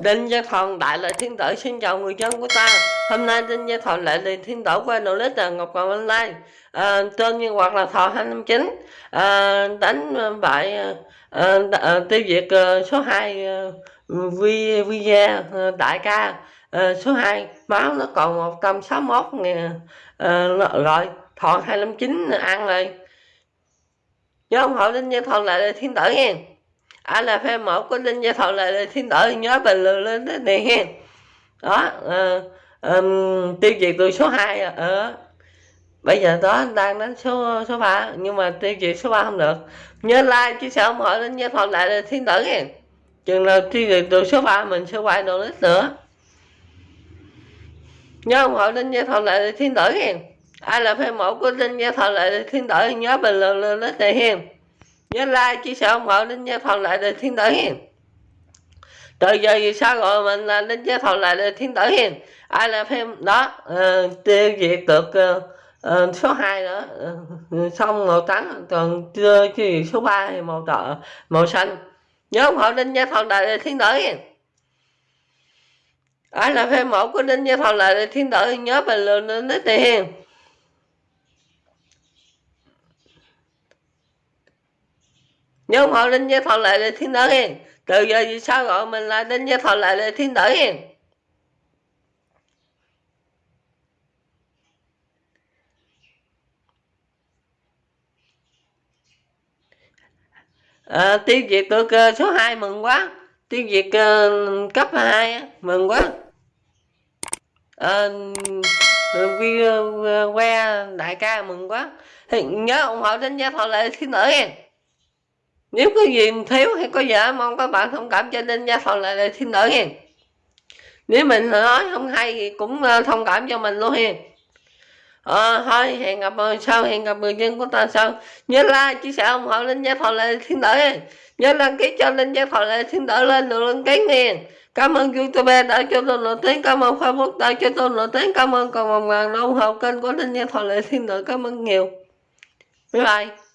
Đinh Gia Thần Đại Lệ Thiên Tử xin chào người dân của ta. Hôm nay Đinh Gia Thần Đại Lệ Thiên Tử qua đầu lít là Ngọc Hoàng Online. À, Tên nhân hoặc là Thọ 259 à, ờ, Đánh bại à, à, tiêu diệt à, số 2 à, Vi, vi gia à, Đại ca. À, số 2 máu nó còn 161 ngàn à, rồi. Thọ 259 ăn rồi. Nhớ ủng hộ Đinh Gia Thần Đại Lệ Thiên Tử nha ai là fan một của linh gia thọ là thiên tử nhớ bình luận lên thế này hen đó uh, um, tiêu diệt từ số 2 ở uh, bây giờ đó đang đến số số ba nhưng mà tiêu diệt số 3 không được. Nhớ like chia sẻ ủng hộ linh gia thọ lại là thiên tử hen chừng nào tiêu diệt từ số 3 mình sẽ quay đồ lít nữa. Nhớ ủng hộ linh gia thọ lại là thiên tử hen ai là fan một của linh gia thọ lại là thiên tử nhớ bình luận lên thế này hen nhớ like chia sẻ ủng hộ đến gia phòng lại để thiên tử hiền. Từ giờ vì sao gọi mình là đến gia phòng lại để thiên tử hiền. Ai là phim? Đó uh, tiêu diệt được uh, uh, số 2 nữa. Uh, xong màu trắng còn chưa chi số 3 thì màu đỏ màu xanh. Nhớ ủng hộ đến gia phòng lại để thiên tử hiền. Ai là phim mẫu của đến gia Phòng lại để thiên tử nhớ bình luận đến tiền nhóm họ đến với gia thọ lại để thiên tử hiền từ giờ vì sao gọi mình là đến với thọ lại để thiên tử hiền? Ờ, à, tiêu diệt được uh, số 2 mừng quá. Tiêu diệt uh, cấp 2 mừng quá. À, vi uh, que đại ca mừng quá. Thì nhớ ủng hộ đến gia thọ lại thiên tử hiền nếu có gì thiếu hay có giả mong các bạn thông cảm cho nên gia phần lại là thiên tử hiền nếu mình nói không hay thì cũng ờ, thông cảm cho mình luôn hiền ờ, thôi hẹn gặp sau hẹn gặp người dân của ta sau. Nhớ like chia sẻ ủng hộ linh gia thọ lại thiên tử hiền nhớ đăng ký cho linh gia thọ lại thiên tử lên được đăng ký hiền cảm ơn youtube đã cho tôi nổi tiếng cảm ơn facebook đã cho tôi nổi tiếng cảm ơn còn một ngàn ủng hộ kênh của linh gia thọ lại thiên tử cảm ơn nhiều. Bye bye.